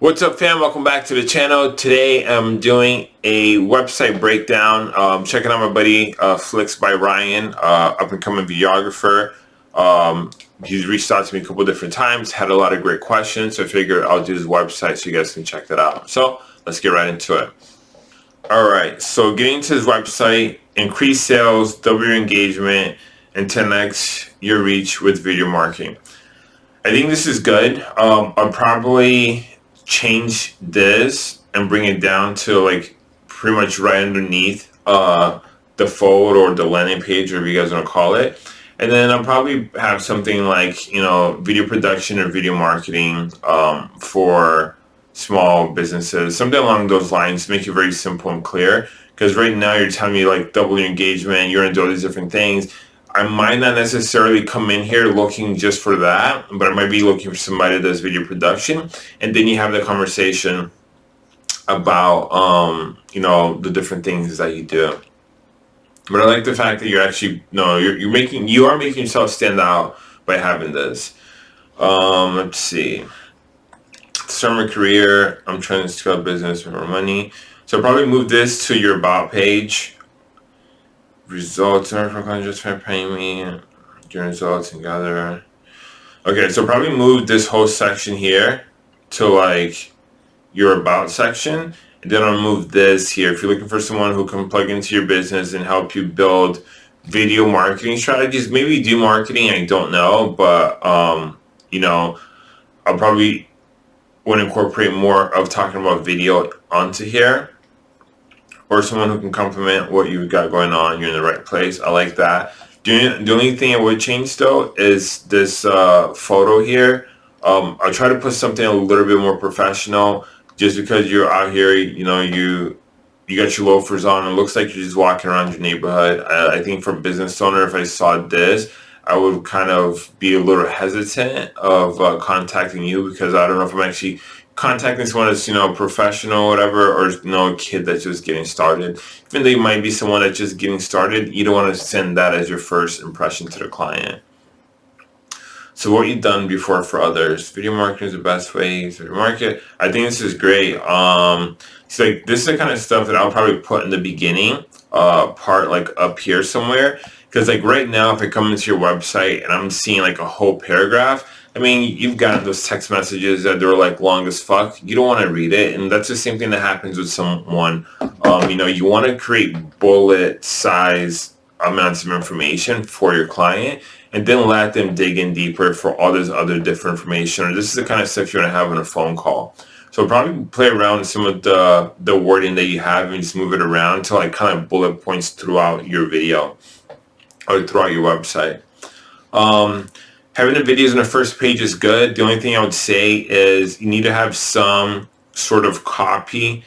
What's up fam? Welcome back to the channel. Today I'm doing a website breakdown. Um, checking out my buddy uh, Flix by Ryan, uh, up and coming videographer. Um, he's reached out to me a couple different times, had a lot of great questions, so I figured I'll do his website so you guys can check that out. So let's get right into it. Alright, so getting to his website, increase sales, double your engagement, and 10x your reach with video marketing. I think this is good. Um, I'm probably change this and bring it down to like pretty much right underneath uh, the fold or the landing page, or whatever you guys want to call it. And then I'll probably have something like, you know, video production or video marketing um, for small businesses, something along those lines, make it very simple and clear. Because right now you're telling me like double your engagement, you're to do all these different things. I might not necessarily come in here looking just for that, but I might be looking for somebody that does video production. And then you have the conversation about, um, you know, the different things that you do. But I like the fact that you're actually, no, you're, you're making, you are making yourself stand out by having this. Um, let's see. Start my career. I'm trying to scale business for more money. So I'll probably move this to your about page results just for paying me your results and gather okay so probably move this whole section here to like your about section and then I'll move this here. If you're looking for someone who can plug into your business and help you build video marketing strategies maybe do marketing I don't know but um you know I'll probably want to incorporate more of talking about video onto here or someone who can complement what you've got going on. You're in the right place. I like that. The, the only thing I would change though is this uh, photo here. Um, I'll try to put something a little bit more professional just because you're out here, you know, you you got your loafers on. It looks like you're just walking around your neighborhood. I, I think for a business owner, if I saw this, I would kind of be a little hesitant of uh, contacting you because I don't know if I'm actually contacting someone that's, you know, professional whatever, or, you know, a kid that's just getting started. Even though you might be someone that's just getting started, you don't want to send that as your first impression to the client. So what you've done before for others, video marketing is the best way to market. I think this is great. Um, it's like this is the kind of stuff that I'll probably put in the beginning uh, part, like up here somewhere. Because like right now, if I come into your website and I'm seeing like a whole paragraph, I mean, you've gotten those text messages that they're like long as fuck. You don't want to read it, and that's the same thing that happens with someone. Um, you know, you want to create bullet size amounts of information for your client, and then let them dig in deeper for all this other different information. Or this is the kind of stuff you want to have on a phone call. So probably play around with some of the the wording that you have and just move it around to like kind of bullet points throughout your video or throughout your website. Um, having the videos on the first page is good. The only thing I would say is you need to have some sort of copy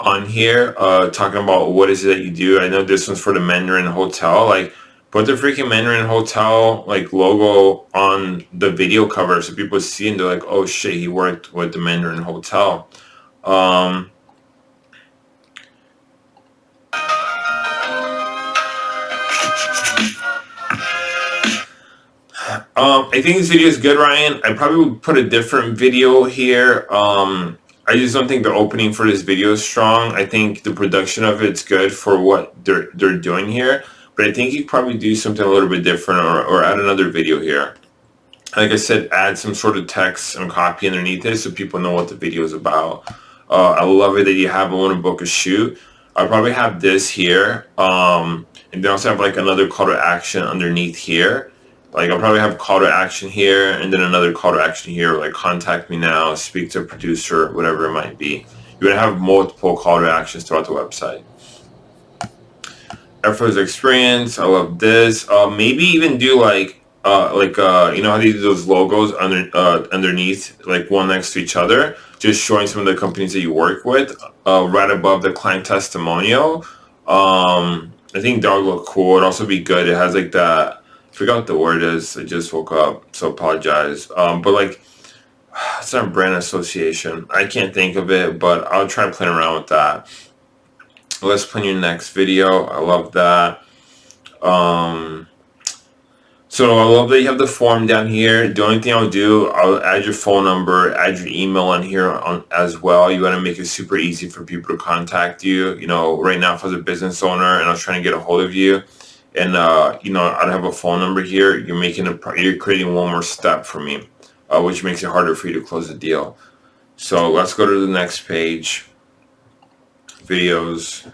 on here uh, talking about what is it that you do. I know this one's for the Mandarin Hotel. Like, put the freaking Mandarin Hotel like logo on the video cover so people see and they're like, oh shit, he worked with the Mandarin Hotel. Um, Um, I think this video is good, Ryan. I probably would put a different video here. Um, I just don't think the opening for this video is strong. I think the production of it's good for what they're they're doing here, but I think you probably do something a little bit different or, or add another video here. Like I said, add some sort of text and copy underneath it so people know what the video is about. Uh, I love it that you have a want to book a shoot. I'll probably have this here, um, and then also have like another call to action underneath here like I'll probably have call to action here and then another call to action here like contact me now speak to a producer whatever it might be. You're gonna have multiple call to actions throughout the website. Effortless experience I love this. Uh, maybe even do like uh, like uh, you know how they do those logos under uh, underneath like one next to each other? Just showing some of the companies that you work with uh, right above the client testimonial. Um, I think that would look cool. It'd also be good. It has like that forgot the word is. I just woke up, so apologize. Um, but like, it's not brand association. I can't think of it, but I'll try and play around with that. Let's plan your next video. I love that. Um, So I love that you have the form down here. The only thing I'll do, I'll add your phone number, add your email on here on as well. You want to make it super easy for people to contact you. You know, right now if I was a business owner and I was trying to get a hold of you and, uh, you know, I don't have a phone number here, you're making a, you're creating one more step for me, uh, which makes it harder for you to close the deal. So let's go to the next page. Videos.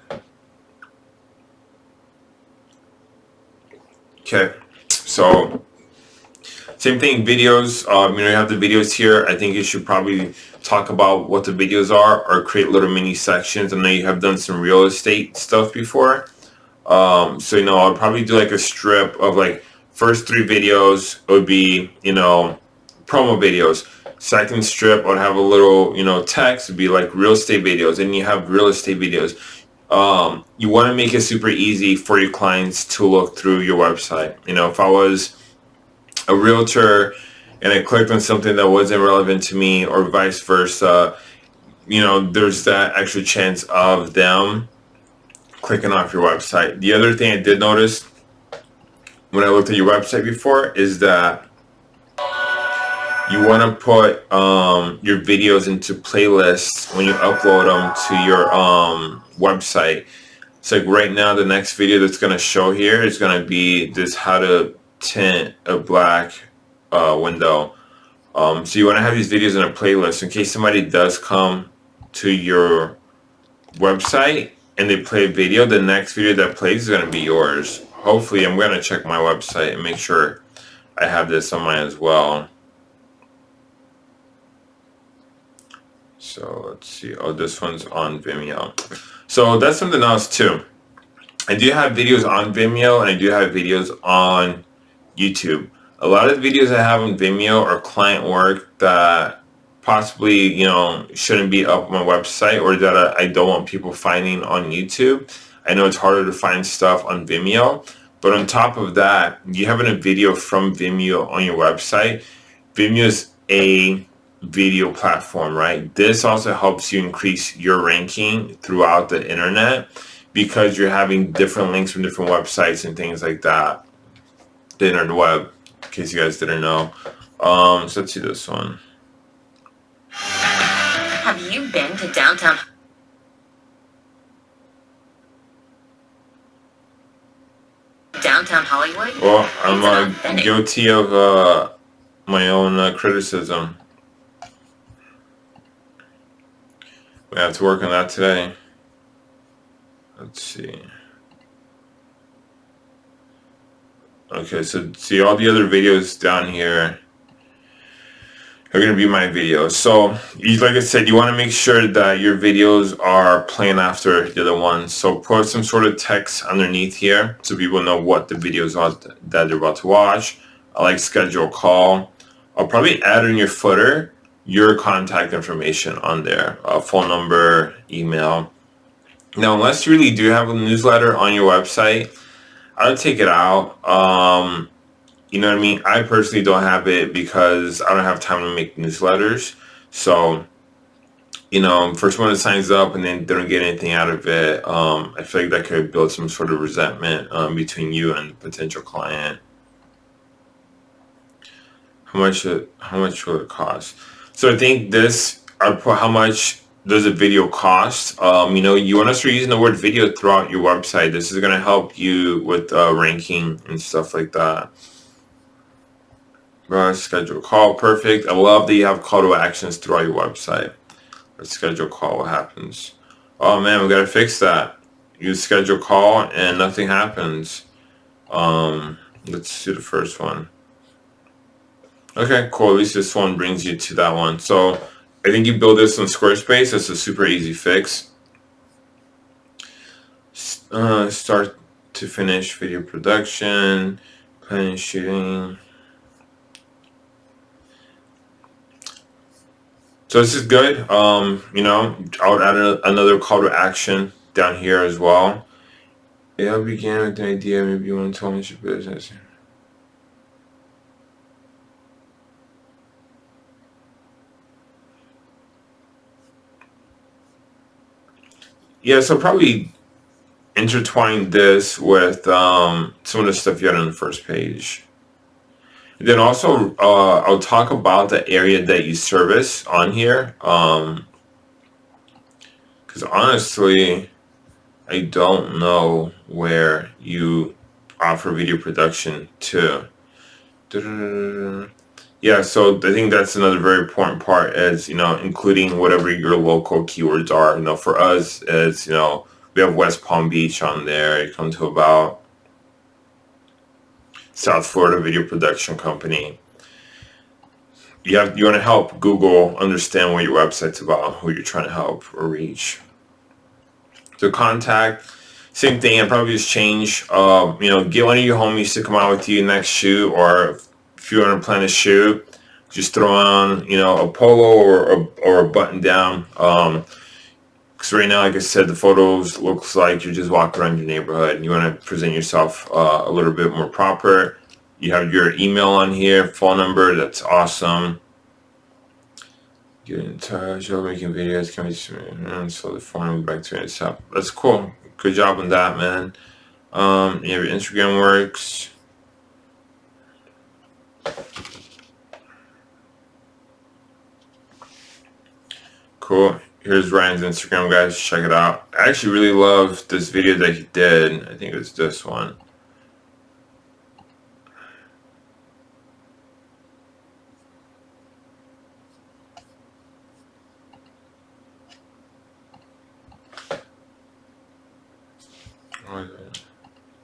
Okay. So same thing, videos. Um, you know, you have the videos here. I think you should probably talk about what the videos are or create little mini sections. I know you have done some real estate stuff before. Um, so, you know, I'll probably do like a strip of like first three videos would be, you know, promo videos. Second strip I'd have a little, you know, text would be like real estate videos. And you have real estate videos um, you want to make it super easy for your clients to look through your website. You know, if I was a realtor and I clicked on something that wasn't relevant to me or vice versa, you know, there's that extra chance of them clicking off your website. The other thing I did notice when I looked at your website before is that you want to put um, your videos into playlists when you upload them to your um, website. So like right now, the next video that's going to show here is going to be this how to tint a black uh, window. Um, so you want to have these videos in a playlist in case somebody does come to your website and they play a video, the next video that plays is going to be yours. Hopefully, I'm going to check my website and make sure I have this on mine as well. So let's see. Oh, this one's on Vimeo. So that's something else too. I do have videos on Vimeo and I do have videos on YouTube. A lot of the videos I have on Vimeo are client work that possibly, you know, shouldn't be up on my website or that I don't want people finding on YouTube. I know it's harder to find stuff on Vimeo, but on top of that, you having a video from Vimeo on your website, Vimeo is a video platform, right? This also helps you increase your ranking throughout the internet because you're having different links from different websites and things like that. The internet web, in case you guys didn't know. Um, so let's see this one. To downtown? Downtown Hollywood? Well, I'm uh, guilty of uh, my own uh, criticism. We have to work on that today. Let's see. Okay, so see all the other videos down here are going to be my videos. So, like I said, you want to make sure that your videos are playing after the other ones. So put some sort of text underneath here so people know what the videos are that they're about to watch. I like schedule a call. I'll probably add in your footer your contact information on there, uh, phone number, email. Now, unless you really do have a newsletter on your website, I would take it out. Um, you know what I mean? I personally don't have it because I don't have time to make newsletters. So, you know, first one that signs up and then they don't get anything out of it, um, I feel like that could build some sort of resentment um, between you and the potential client. How much? How much will it cost? So I think this, I put how much does a video cost? Um, you know, you want to start using the word video throughout your website. This is going to help you with uh, ranking and stuff like that. Right, schedule call, perfect. I love that you have call to actions throughout your website. Let's schedule call, what happens? Oh man, we got to fix that. You schedule call and nothing happens. Um, let's do the first one. Okay, cool. At least this one brings you to that one. So I think you build this on Squarespace. It's a super easy fix. Uh, start to finish video production, planning shooting. So this is good. Um, you know, I would add a, another call to action down here as well. Yeah, I began with the idea. Maybe you want to tell me your business. Yeah, so probably intertwine this with um, some of the stuff you had on the first page. Then also, uh, I'll talk about the area that you service on here. Um, because honestly, I don't know where you offer video production to. Yeah, so I think that's another very important part is, you know, including whatever your local keywords are. You know, for us, it's, you know, we have West Palm Beach on there. It comes to about South Florida Video Production Company. You have you want to help Google understand what your website's about, who you're trying to help or reach. So contact, same thing. I probably just change. Uh, you know, get one of your homies to come out with you next shoot, or if you want to plan a shoot, just throw on you know a polo or or a button down. Um, because right now, like I said, the photos looks like you're just walking around your neighborhood and you want to present yourself uh, a little bit more proper. You have your email on here, phone number. That's awesome. Get in touch. You're making videos. Can we and so the phone number back to yourself. That's cool. Good job on that, man. Um, you have your Instagram works. Cool here's Ryan's Instagram, guys. Check it out. I actually really love this video that he did. I think it was this one.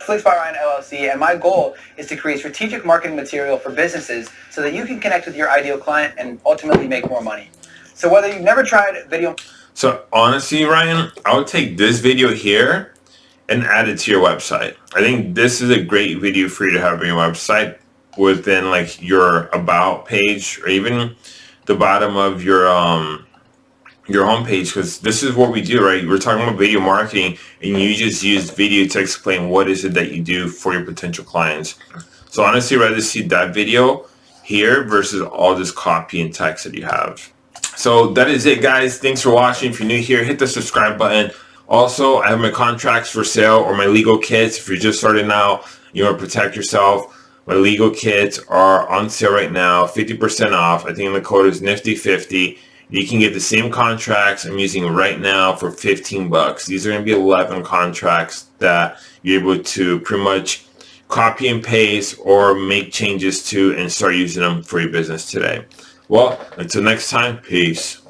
Flix by Ryan LLC, and my goal is to create strategic marketing material for businesses so that you can connect with your ideal client and ultimately make more money. So whether you've never tried video... So honestly, Ryan, I would take this video here and add it to your website. I think this is a great video for you to have on your website within like your about page or even the bottom of your um your homepage because this is what we do right? We're talking about video marketing and you just use video to explain what is it that you do for your potential clients. So honestly I'd rather see that video here versus all this copy and text that you have so that is it, guys. Thanks for watching. If you're new here, hit the subscribe button. Also, I have my contracts for sale or my legal kits. If you're just starting out, you want to protect yourself. My legal kits are on sale right now, 50% off. I think the code is Nifty50. You can get the same contracts I'm using right now for 15 bucks. These are going to be 11 contracts that you're able to pretty much copy and paste or make changes to and start using them for your business today. Well, until next time, peace.